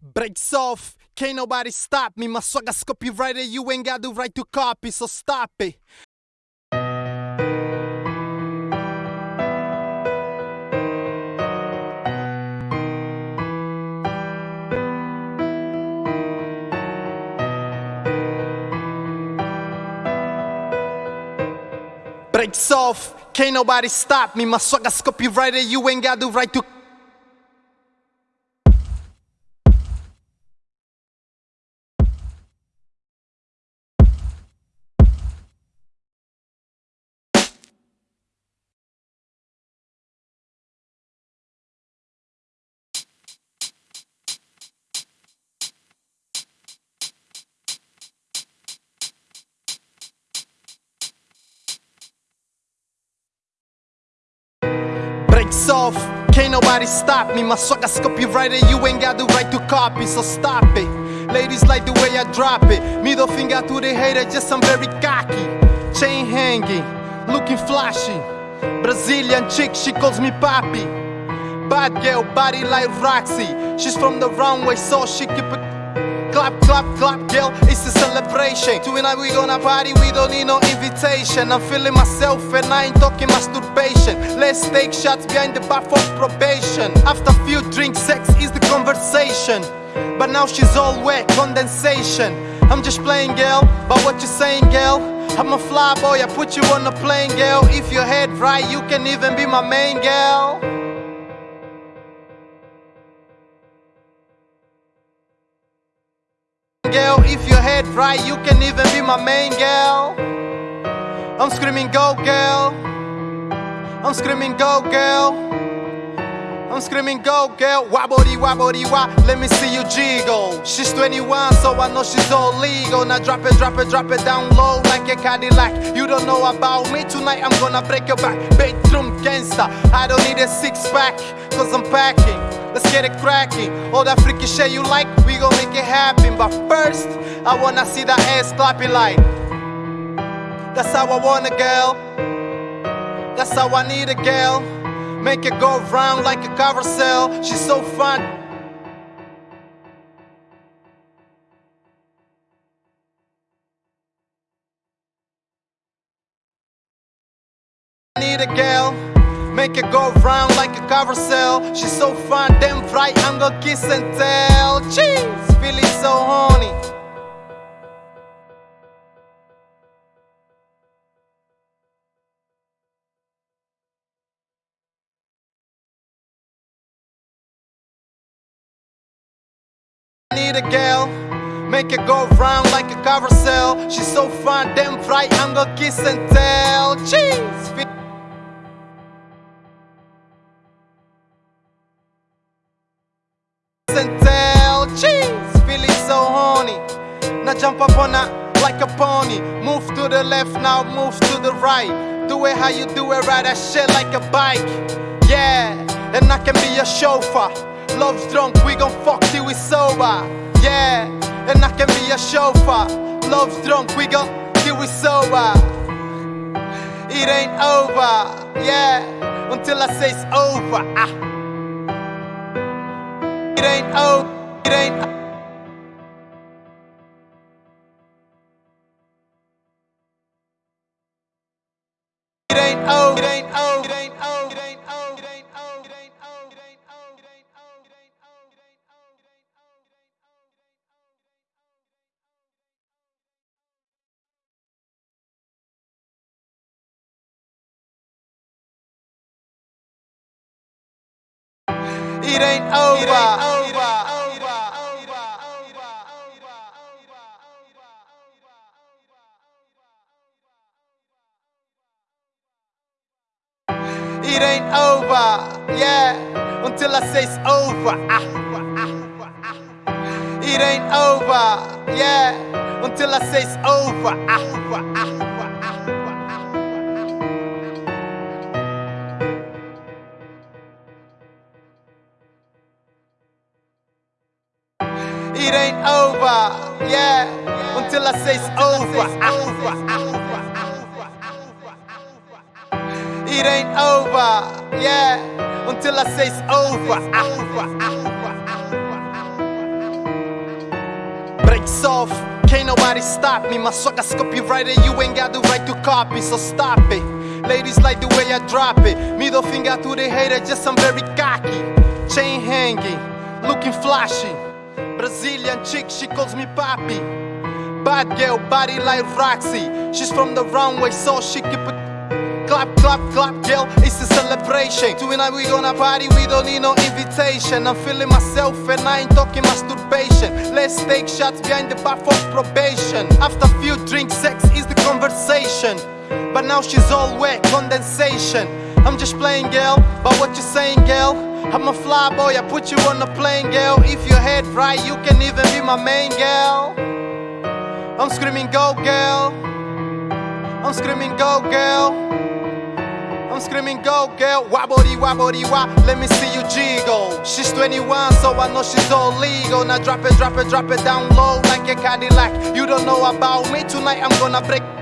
Breaks off, can't nobody stop me. My swagger's copyrighted, you ain't got the right to copy, so stop it. Breaks off, can't nobody stop me. My swagger's copyrighted, you ain't got the right to Can't nobody stop me. My swagger's copyrighted, you ain't got the right to copy, so stop it. Ladies like the way I drop it. Middle finger to the hater, just I'm very cocky. Chain hanging, looking flashy. Brazilian chick, she calls me papi. Bad girl, body like Roxy. She's from the runway, so she keep it clap, clap, clap, girl, it's a celebration. Tonight we gonna party, we don't need no invitation. I'm feeling myself and I ain't talking masturbation. Let's take shots behind the bar for probation. After few drinks, sex is the conversation. But now she's all wet, condensation. I'm just playing, girl, but what you saying, girl? I'm a fly boy, I put you on a plane, girl. If your head right, you can even be my main girl. Right, you can even be my main girl. I'm screaming, go girl. I'm screaming, go girl. I'm screaming, go girl. Wobbly, wobbly, wah. Let me see you jiggle. She's 21, so I know she's all legal. Now drop it, drop it, drop it down low like a Cadillac. You don't know about me tonight, I'm gonna break your back. Bedroom gangster. I don't need a six pack, cause I'm packing. Let's get it cracking. All that freaky shit you like, we gon' make it happen. But first, I wanna see that ass clapping like. That's how I want a girl. That's how I need a girl. Make it go round like a carousel. She's so fun. Need a girl. Make it go round like a carousel. She's so fun, damn right. I'm gonna kiss and tell. Cheese, feeling so horny. Need a girl. Make it go round like a carousel. She's so fun, damn right. I'm gonna kiss and tell. Cheese. Jump up on like a pony. Move to the left, now move to the right. Do it how you do it, ride that shit like a bike. Yeah, and I can be your chauffeur. Love's drunk, we gon' fuck till we sober. Yeah, and I can be your chauffeur. Love's drunk, we gon' till we sober. It ain't over, yeah, until I say it's over. Ah. It ain't over, it ain't It ain't. It ain't over. It ain't over, yeah, until I say it's over. Ah, ah, ah. It ain't over, yeah, until I say it's over. Ah, ah, ah, ah, ah. It ain't over, yeah, until I say it's over. It ain't over, yeah, until I say it's over. Ah, ah, ah. Off, can't nobody stop me. My sucker's copyrighted, you ain't got the right to copy, so stop it. Ladies like the way I drop it. Middle finger to the hater, just I'm very cocky. Chain hanging, looking flashy. Brazilian chick, she calls me papi. Bad girl, body like Roxy. She's from the runway, so she keep it. Clap, clap, clap, girl, it's a celebration. Tonight we gonna party, we don't need no invitation. I'm feeling myself and I ain't talking masturbation. Let's take shots behind the bar for probation. After a few drinks, sex is the conversation. But now she's all wet, condensation. I'm just playing, girl, but what you saying, girl? I'm a fly boy, I put you on a plane, girl. If your head right, you can even be my main girl. I'm screaming, go, girl. I'm screaming, go, girl. I'm screaming, go girl, wobbly wobbly wop, let me see you jiggle. She's 21, so I know she's all legal. Now drop it, drop it, drop it down low like a Cadillac. You don't know about me, tonight I'm gonna break